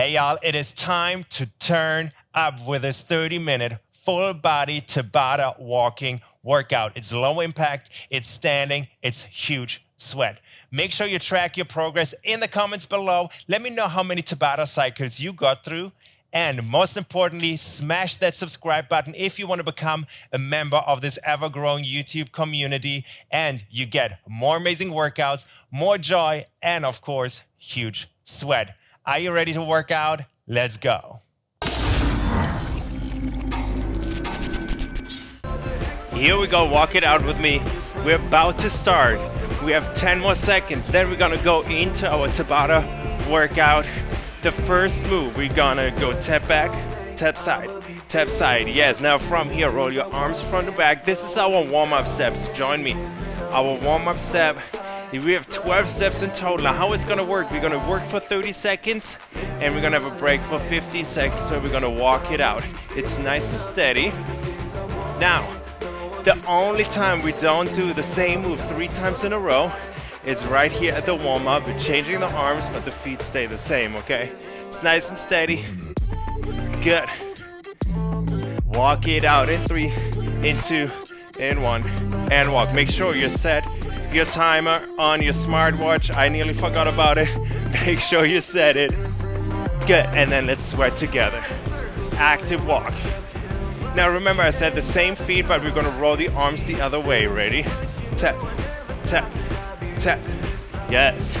Hey y'all, it is time to turn up with this 30 minute full body Tabata walking workout. It's low impact, it's standing, it's huge sweat. Make sure you track your progress in the comments below. Let me know how many Tabata cycles you got through. And most importantly, smash that subscribe button if you want to become a member of this ever growing YouTube community. And you get more amazing workouts, more joy, and of course, huge sweat. Are you ready to work out? Let's go. Here we go, walk it out with me. We're about to start. We have 10 more seconds. Then we're gonna go into our Tabata workout. The first move, we're gonna go tap back, tap side, tap side. Yes, now from here, roll your arms front to back. This is our warm-up steps. Join me. Our warm-up step we have 12 steps in total. Now how it's gonna work, we're gonna work for 30 seconds and we're gonna have a break for 15 seconds where we're gonna walk it out. It's nice and steady. Now, the only time we don't do the same move three times in a row is right here at the warm-up. We're changing the arms, but the feet stay the same, okay? It's nice and steady. Good. Walk it out in three, in two, in one, and walk. Make sure you're set your timer on your smartwatch. I nearly forgot about it. Make sure you set it. Good, and then let's sweat together. Active walk. Now remember I said the same feet, but we're gonna roll the arms the other way. Ready? Tap, tap, tap. Yes.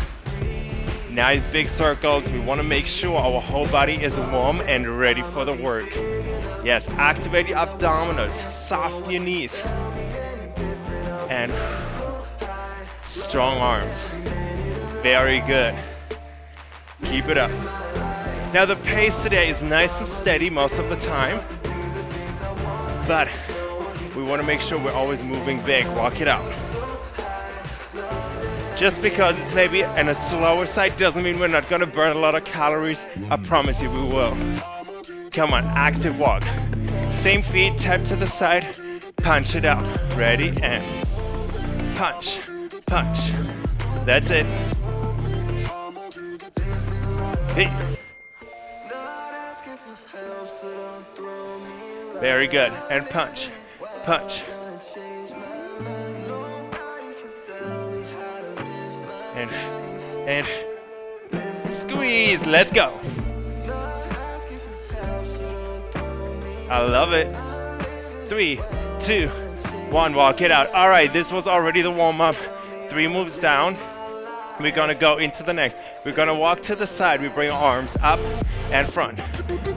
Nice big circles. We wanna make sure our whole body is warm and ready for the work. Yes, activate the abdominals, soften your knees. And strong arms. Very good. Keep it up. Now the pace today is nice and steady most of the time, but we want to make sure we're always moving big. Walk it out. Just because it's maybe on a slower side doesn't mean we're not going to burn a lot of calories. I promise you we will. Come on, active walk. Same feet, tap to the side, punch it out. Ready, and punch punch. That's it. Hey. Very good. And punch. Punch. And and squeeze. Let's go. I love it. Three, two, one. Walk it out. All right, this was already the warm up three moves down. We're gonna go into the neck. We're gonna walk to the side. We bring arms up and front.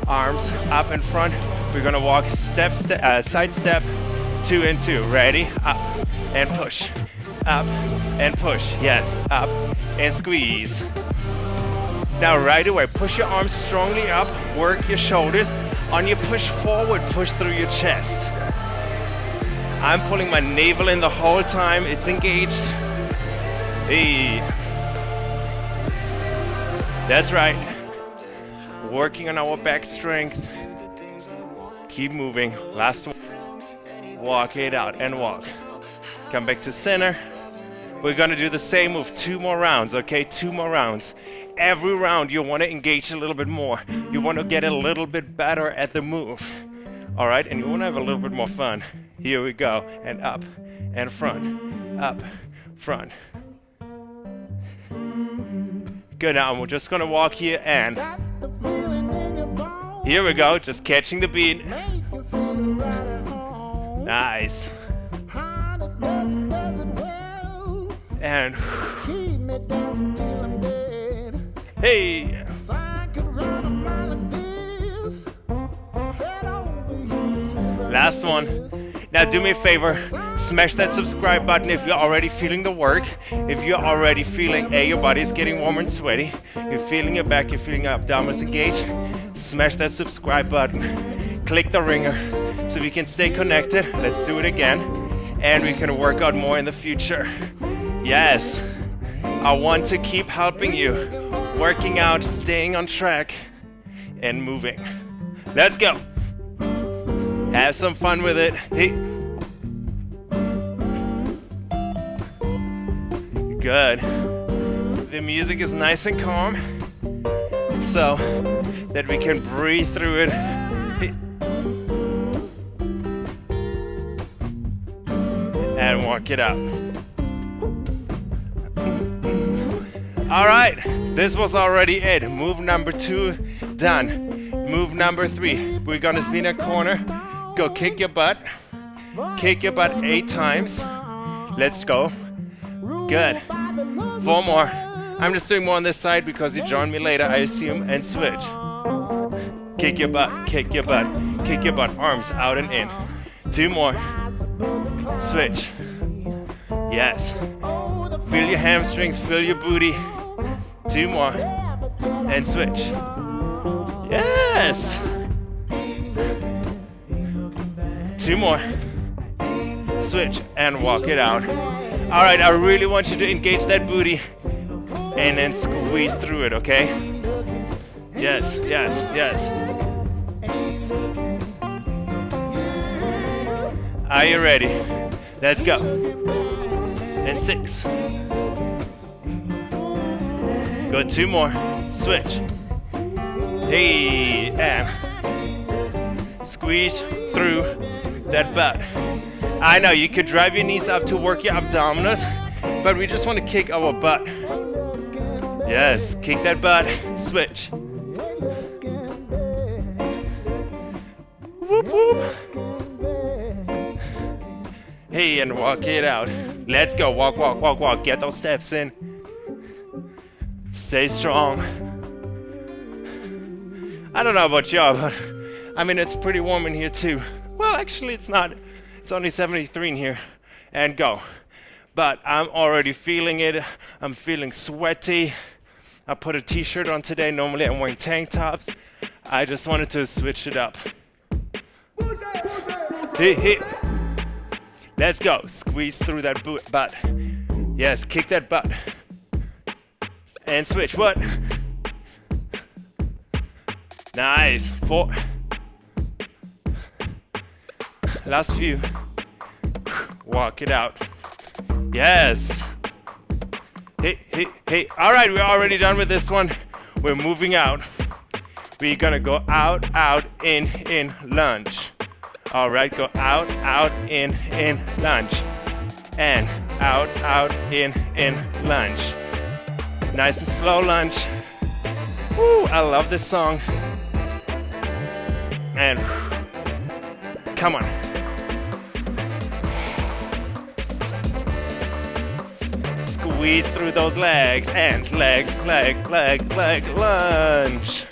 Arms up and front. We're gonna walk step, ste uh, side step, two and two. Ready? Up and push. Up and push. Yes, up and squeeze. Now right away, push your arms strongly up, work your shoulders. On your push forward, push through your chest. I'm pulling my navel in the whole time, it's engaged. Hey. That's right. Working on our back strength. Keep moving. Last one. Walk it out and walk. Come back to center. We're gonna do the same move two more rounds, okay? Two more rounds. Every round you wanna engage a little bit more. You wanna get a little bit better at the move. All right, and you wanna have a little bit more fun. Here we go, and up, and front, up, front, Good, now we're just gonna walk here and... Here we go, just catching the beat. Nice. And... Hey! Last one. Now do me a favor, smash that subscribe button if you're already feeling the work. If you're already feeling, A, your body is getting warm and sweaty. You're feeling your back, you're feeling your abdominals engaged. Smash that subscribe button. Click the ringer so we can stay connected. Let's do it again. And we can work out more in the future. Yes, I want to keep helping you. Working out, staying on track, and moving. Let's go. Have some fun with it. Hey. Good. The music is nice and calm. so that we can breathe through it. And walk it out. All right, this was already it. Move number two, done. Move number three, we're gonna spin a corner. Go kick your butt. Kick your butt eight times. Let's go. Good. Four more. I'm just doing more on this side because you join me later, I assume, and switch. Kick your butt, kick your butt, kick your butt. Arms out and in. Two more. Switch. Yes. Feel your hamstrings, feel your booty. Two more. And switch. Yes! Two more. Switch and walk it out. All right, I really want you to engage that booty and then squeeze through it, okay? Yes, yes, yes. Are you ready? Let's go. And six. Go two more. Switch. Hey, and squeeze through that butt. I know you could drive your knees up to work your abdominals, but we just want to kick our butt. Yes, kick that butt, switch. Whoop, whoop. Hey, and walk it out. Let's go, walk, walk, walk, walk. Get those steps in. Stay strong. I don't know about y'all, but I mean, it's pretty warm in here too. Well, actually, it's not. It's only 73 in here. And go. But I'm already feeling it. I'm feeling sweaty. I put a t-shirt on today. Normally I'm wearing tank tops. I just wanted to switch it up. Hey, hey. Let's go. Squeeze through that boot, butt. Yes, kick that butt. And switch. What? Nice. Four. Last few. Walk it out. Yes. Hey, hey, hey. All right, we're already done with this one. We're moving out. We're gonna go out, out, in, in, lunge. All right, go out, out, in, in, lunge. And out, out, in, in, lunge. Nice and slow lunge. Woo, I love this song. And come on. Squeeze through those legs and leg, leg, leg, leg, lunge.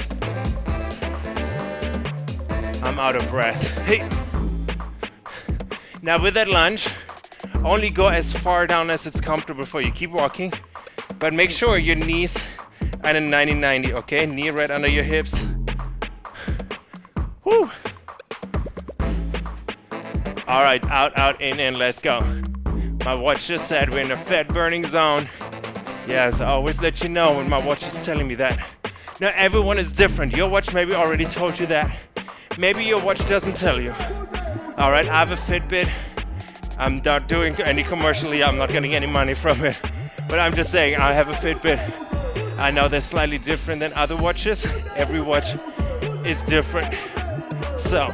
I'm out of breath. Hey. Now with that lunge, only go as far down as it's comfortable for you. Keep walking, but make sure your knees are in 90-90, okay? Knee right under your hips. Woo. All right, out, out, in, in, let's go. My watch just said we're in a fat burning zone. Yes, I always let you know when my watch is telling me that. Now everyone is different. Your watch maybe already told you that. Maybe your watch doesn't tell you. All right, I have a Fitbit. I'm not doing any commercially. I'm not getting any money from it. But I'm just saying, I have a Fitbit. I know they're slightly different than other watches. Every watch is different. So,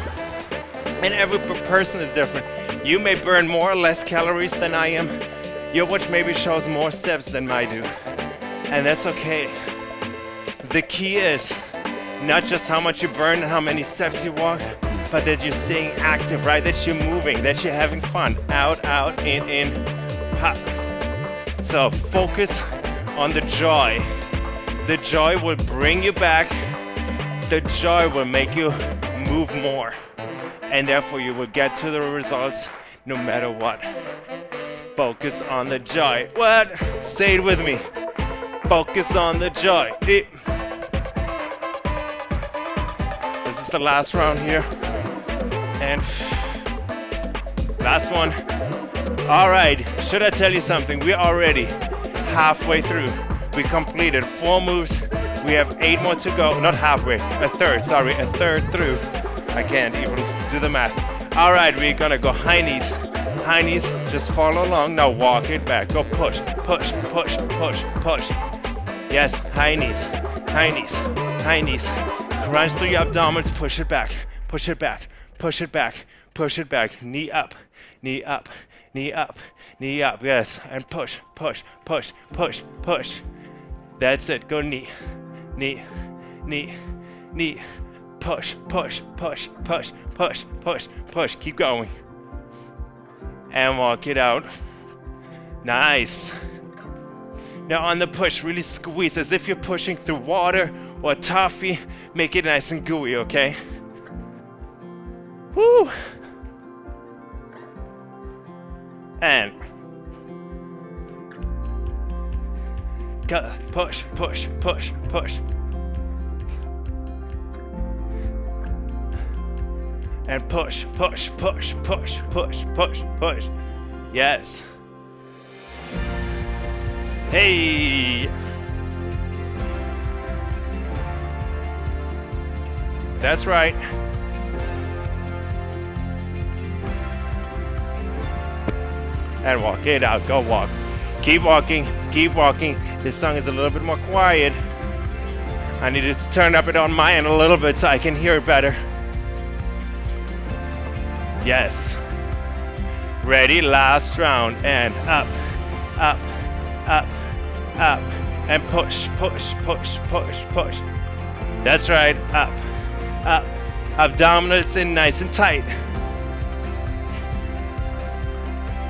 and every person is different. You may burn more or less calories than I am. Your watch maybe shows more steps than I do. And that's okay. The key is not just how much you burn and how many steps you walk, but that you're staying active, right? That you're moving, that you're having fun. Out, out, in, in, hop. So focus on the joy. The joy will bring you back. The joy will make you move more. And therefore you will get to the results no matter what. Focus on the joy. What? Say it with me. Focus on the joy. This is the last round here. And last one. All right, should I tell you something? We're already halfway through. We completed four moves. We have eight more to go. Not halfway, a third, sorry, a third through. I can't even do the math. All right, we're gonna go high knees. High knees, just follow along. Now walk it back. Go push, push, push, push, push. Yes, high knees, high knees, high knees. Crunch through your abdominals, push it back, push it back, push it back, push it back. Knee up, knee up, knee up, knee up. Yes, and push, push, push, push, push. That's it. Go knee, knee, knee, knee. Push, push, push, push, push, push, push. Keep going. And walk it out. Nice. Now on the push, really squeeze as if you're pushing through water or toffee. Make it nice and gooey, okay? Woo! And push, push, push, push. And push, push, push, push, push, push, push. Yes. Hey! That's right. And walk it out. Go walk. Keep walking. Keep walking. This song is a little bit more quiet. I need to turn up it on my end a little bit so I can hear it better. Yes. Ready? Last round. And up, up, up, up. And push, push, push, push, push. That's right. Up, up. Abdominals in nice and tight.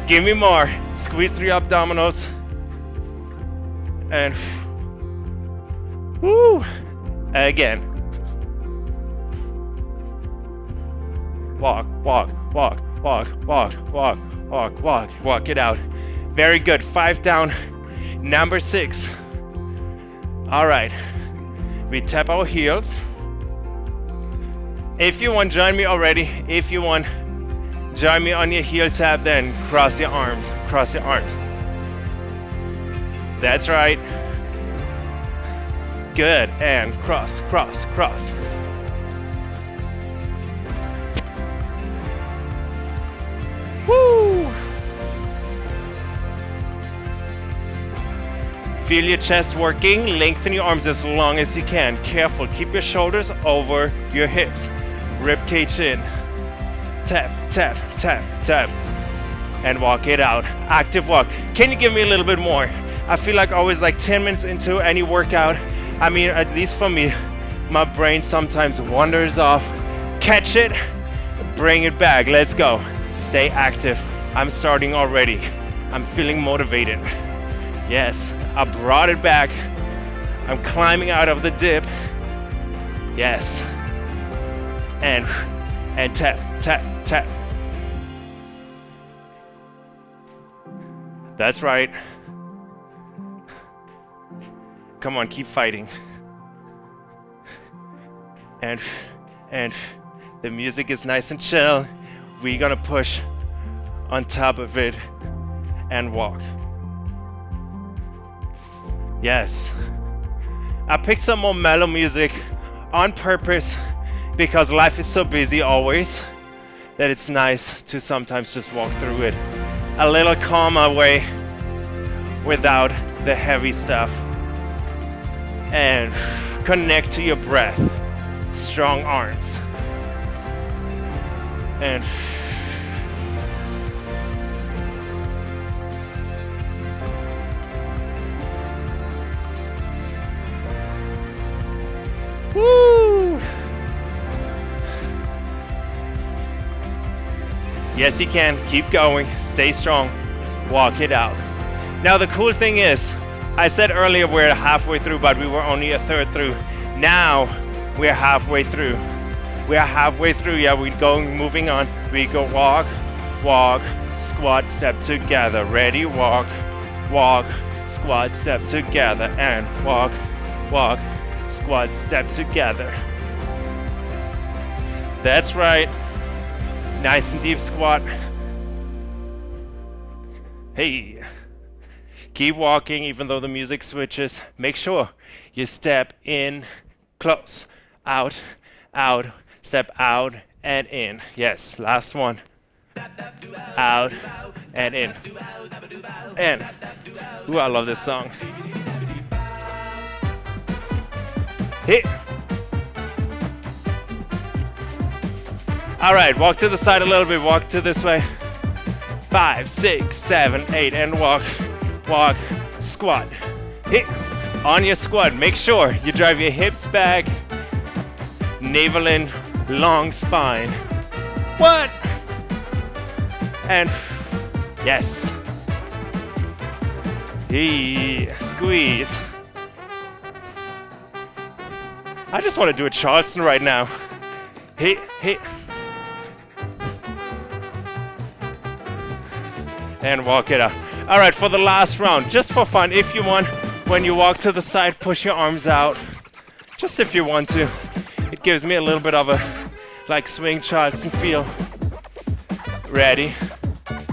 Give me more. Squeeze your abdominals. And woo. Again. Walk, walk, walk, walk, walk, walk, walk, walk, walk it out. Very good. Five down. Number six. All right. We tap our heels. If you want, join me already. If you want, join me on your heel tap, then cross your arms. Cross your arms. That's right. Good. And cross, cross, cross. Woo! Feel your chest working. Lengthen your arms as long as you can. Careful. Keep your shoulders over your hips. Rib cage in. Tap, tap, tap, tap. And walk it out. Active walk. Can you give me a little bit more? I feel like always like 10 minutes into any workout. I mean, at least for me, my brain sometimes wanders off. Catch it, bring it back. Let's go. Stay active. I'm starting already. I'm feeling motivated. Yes, I brought it back. I'm climbing out of the dip. Yes. And and tap, tap, tap. That's right. Come on, keep fighting. And and the music is nice and chill. We're gonna push on top of it and walk. Yes. I picked some more mellow music on purpose because life is so busy always that it's nice to sometimes just walk through it a little calmer way without the heavy stuff and connect to your breath strong arms and Woo! Yes, you can. Keep going. Stay strong. Walk it out. Now, the cool thing is, I said earlier we're halfway through, but we were only a third through. Now, we're halfway through. We're halfway through. Yeah, we're going, moving on. We go walk, walk, squat, step together. Ready? Walk, walk, squat, step together. And walk, walk, squat, step together. That's right. Nice and deep squat. Hey. Keep walking even though the music switches. Make sure you step in close, out, out, step out and in. Yes, last one. Out and in. And, ooh, I love this song. Hit. All right, walk to the side a little bit, walk to this way. Five, six, seven, eight, and walk, walk, squat. Hit. On your squat, make sure you drive your hips back, navel in, long spine. What? And yes. He squeeze. I just want to do a Charleston right now. Hey, hey. And walk it up. All right, for the last round, just for fun, if you want, when you walk to the side, push your arms out. Just if you want to. It gives me a little bit of a like swing Charleston feel. Ready?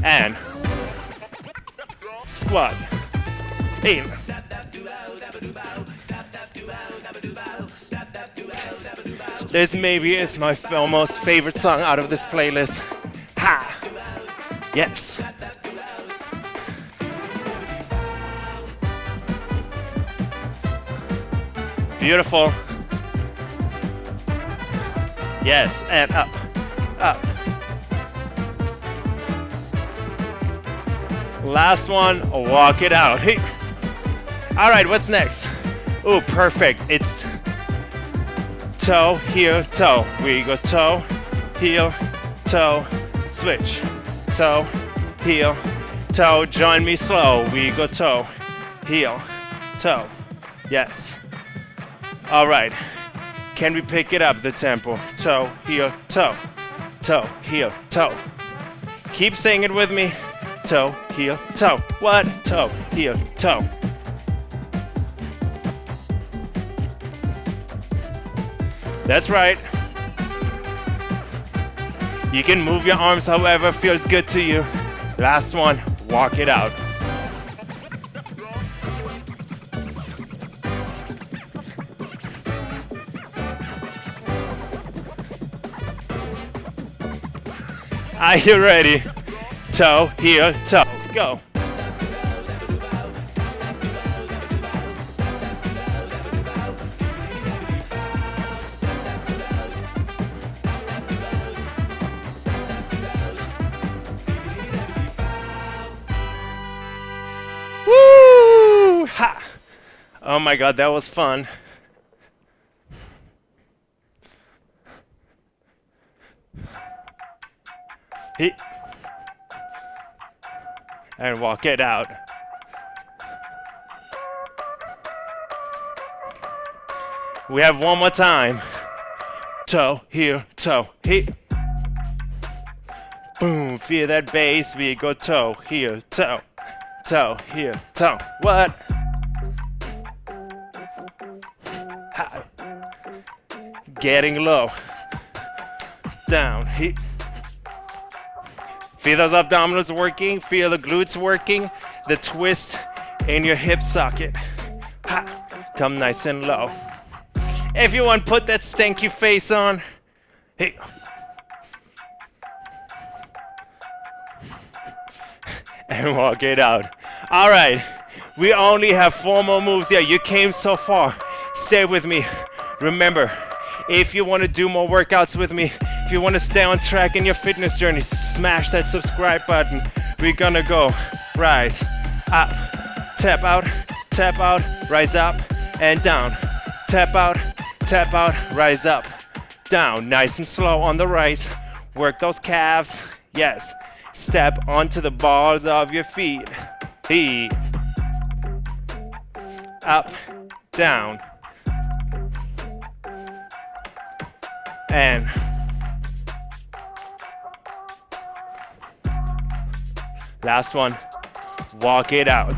And squat. In. This maybe is my most favorite song out of this playlist. Ha! Yes. Beautiful. Yes, and up, up. Last one, walk it out. Hey. All right, what's next? Oh, perfect. It's toe, heel, toe. We go toe, heel, toe, switch. Toe, heel, toe. Join me slow. We go toe, heel, toe. Yes. All right. Can we pick it up, the tempo? Toe, heel, toe. Toe, heel, toe. Keep saying it with me. Toe, heel, toe. What? Toe, heel, toe. That's right. You can move your arms however feels good to you. Last one, walk it out. Are you ready? Toe, heel, toe, go. Woo! Ha! Oh my god, that was fun. He and walk it out. We have one more time. Toe, here, toe, here. Boom, feel that bass. We go toe, here, toe, toe, here, toe. What? getting low. Down, hit. Feel those abdominals working, feel the glutes working, the twist in your hip socket. Ha. Come nice and low. Everyone put that stanky face on. Hey. And walk it out. All right, we only have four more moves here. You came so far. Stay with me. Remember, if you want to do more workouts with me, you want to stay on track in your fitness journey, smash that subscribe button. We're gonna go rise, up, tap out, tap out, rise up, and down. Tap out, tap out, rise up, down. Nice and slow on the rise. Work those calves. Yes. Step onto the balls of your feet. Feet. Up, down. And last one, walk it out.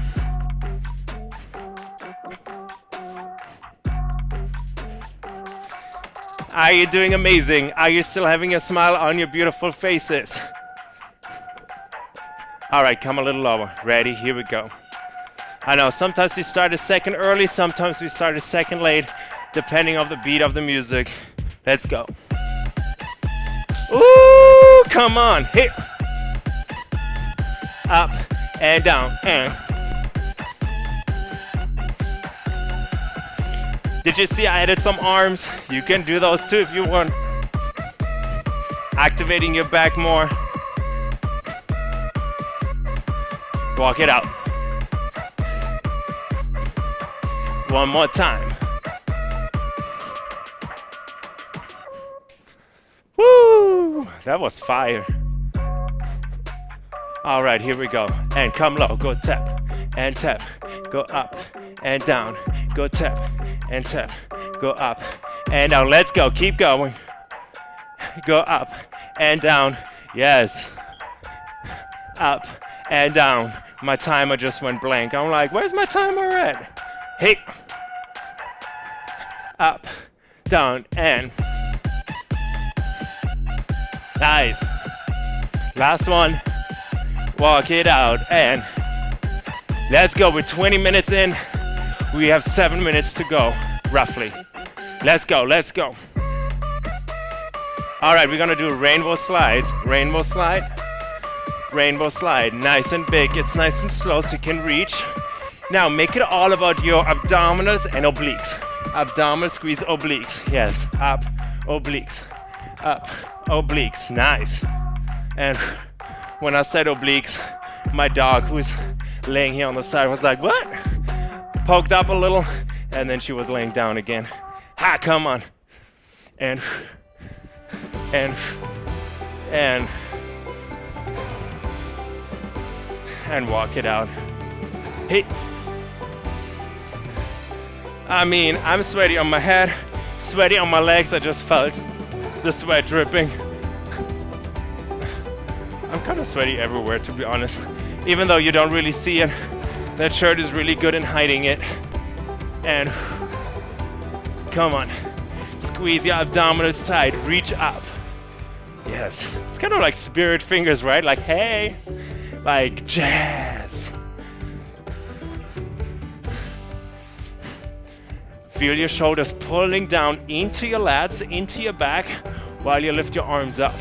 Are you doing amazing? Are you still having a smile on your beautiful faces? All right, come a little lower. Ready? Here we go. I know sometimes we start a second early, sometimes we start a second late, depending on the beat of the music. Let's go. Ooh, come on. Hit. Up and down and. Did you see I added some arms? You can do those too if you want. activating your back more. Walk it out. One more time. Woo! That was fire. All right, here we go. And come low, go tap and tap, go up and down, go tap and tap, go up and down. Let's go, keep going. Go up and down. Yes. Up and down. My timer just went blank. I'm like, where's my timer at? Hey. Up, down, and. Nice. Last one. Walk it out and. Let's go. We're 20 minutes in. We have seven minutes to go, roughly. Let's go, let's go. All right, we're gonna do rainbow slides. Rainbow slide, rainbow slide. Nice and big, it's nice and slow so you can reach. Now make it all about your abdominals and obliques. Abdominal squeeze obliques. Yes, up, obliques, up, obliques. Nice. And when I said obliques, my dog, who's laying here on the side, was like, what? Poked up a little, and then she was laying down again. Ha, come on. And, and, and, and walk it out. Hey. I mean, I'm sweaty on my head, sweaty on my legs. I just felt the sweat dripping. Kind of sweaty everywhere, to be honest even though you don't really see it. That shirt is really good in hiding it. And come on, squeeze your abdominals tight, reach up. Yes, it's kind of like spirit fingers, right? Like, hey, like jazz. Feel your shoulders pulling down into your lats, into your back, while you lift your arms up.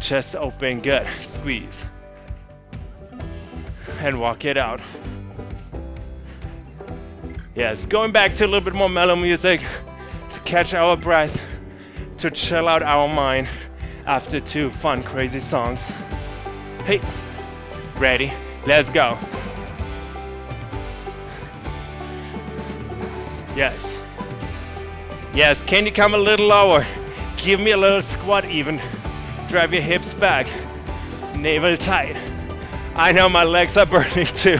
Chest open, good. Squeeze and walk it out. Yes, going back to a little bit more mellow music to catch our breath, to chill out our mind after two fun, crazy songs. Hey, ready? Let's go. Yes. Yes, can you come a little lower? Give me a little squat even. Drive your hips back. Navel tight. I know my legs are burning too.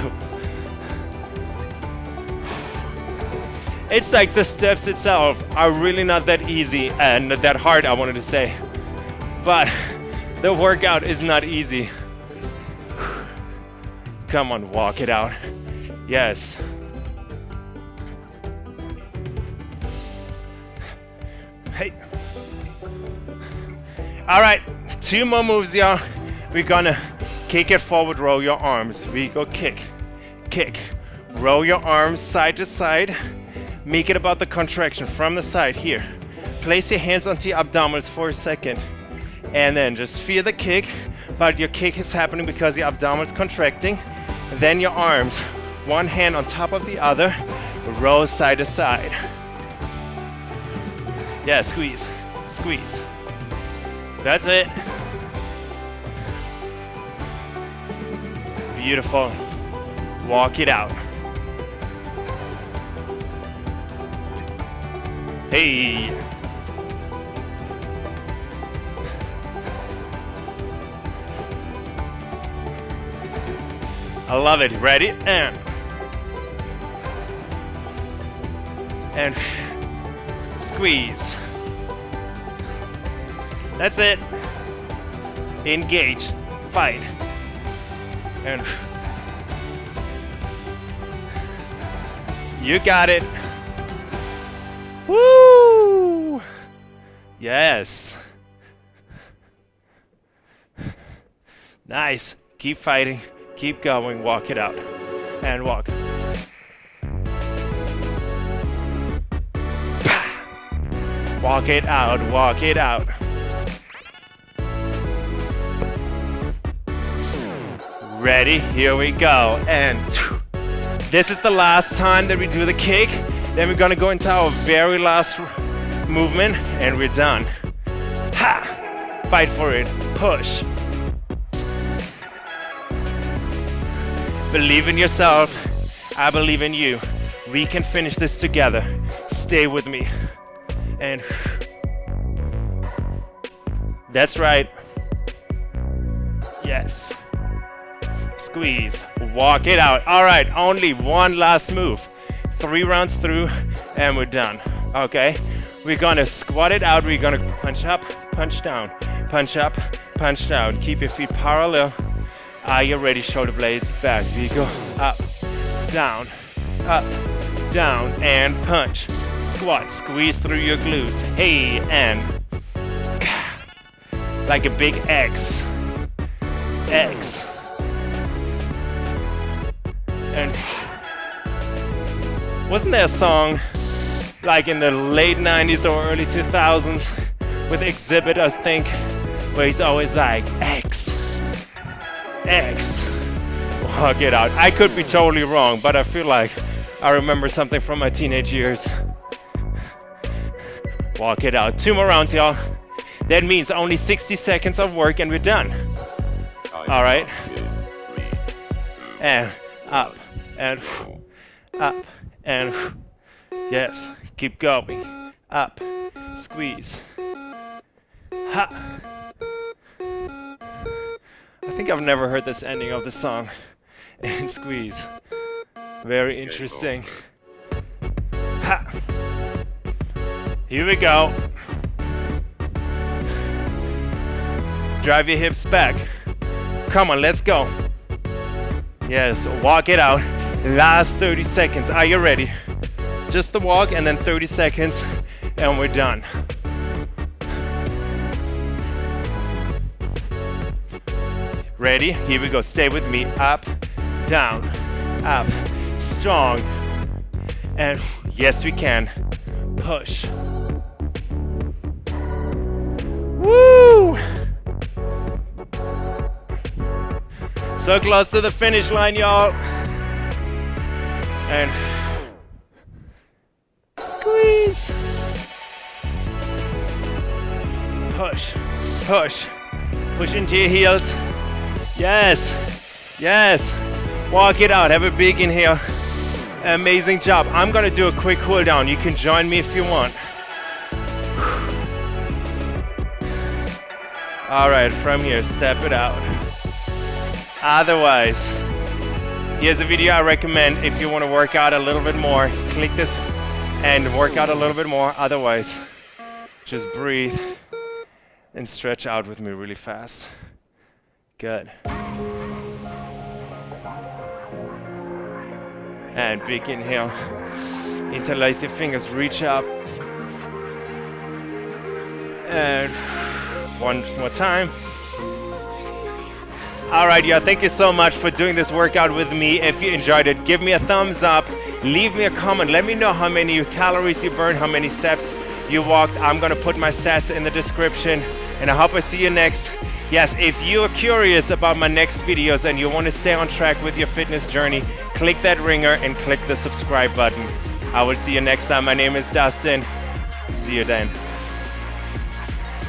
It's like the steps itself are really not that easy and that hard, I wanted to say. But the workout is not easy. Come on, walk it out. Yes. Hey. All right, two more moves, y'all. We're gonna Kick it forward, roll your arms. We go kick, kick. Roll your arms side to side. Make it about the contraction from the side here. Place your hands onto your abdominals for a second. And then just feel the kick, but your kick is happening because your abdominals contracting. Then your arms, one hand on top of the other, roll side to side. Yeah, squeeze, squeeze. That's it. Beautiful. Walk it out. Hey. I love it. Ready? And. And squeeze. That's it. Engage. Fight and you got it. Woo! Yes. Nice. Keep fighting. Keep going. Walk it out. And walk. Walk it out. Walk it out. Ready? Here we go. And this is the last time that we do the kick. Then we're gonna go into our very last movement and we're done. Ha! Fight for it. Push. Believe in yourself. I believe in you. We can finish this together. Stay with me. And that's right. Yes. Squeeze. Walk it out. All right, only one last move. Three rounds through and we're done. Okay? We're gonna squat it out. We're gonna punch up, punch down, punch up, punch down. Keep your feet parallel. Are you ready? Shoulder blades back. You go. Up, down, up, down, and punch. Squat. Squeeze through your glutes. Hey, and like a big X. X. And wasn't there a song like in the late 90s or early 2000s with Xzibit, I think, where he's always like, X, X. Walk it out. I could be totally wrong, but I feel like I remember something from my teenage years. Walk it out. Two more rounds, y'all. That means only 60 seconds of work and we're done. All right. And up and up and yes. Keep going. Up. Squeeze. Ha. I think I've never heard this ending of the song. And squeeze. Very interesting. Ha. Here we go. Drive your hips back. Come on, let's go. Yes, walk it out. Last 30 seconds. Are you ready? Just the walk and then 30 seconds and we're done. Ready? Here we go. Stay with me. Up, down, up, strong. And yes, we can. Push. Woo! So close to the finish line, y'all. And squeeze. Push, push, push into your heels. Yes, yes. Walk it out, have a big inhale. Amazing job. I'm gonna do a quick cool down. You can join me if you want. All right, from here, step it out. Otherwise, here's a video I recommend if you want to work out a little bit more. Click this and work out a little bit more. Otherwise, just breathe and stretch out with me really fast. Good. And big inhale. Interlace your fingers, reach up. And one more time. All right, yeah, thank you so much for doing this workout with me. If you enjoyed it, give me a thumbs up, leave me a comment, let me know how many calories you burned, how many steps you walked. I'm gonna put my stats in the description, and I hope I see you next. Yes, if you're curious about my next videos and you wanna stay on track with your fitness journey, click that ringer and click the subscribe button. I will see you next time. My name is Justin. See you then.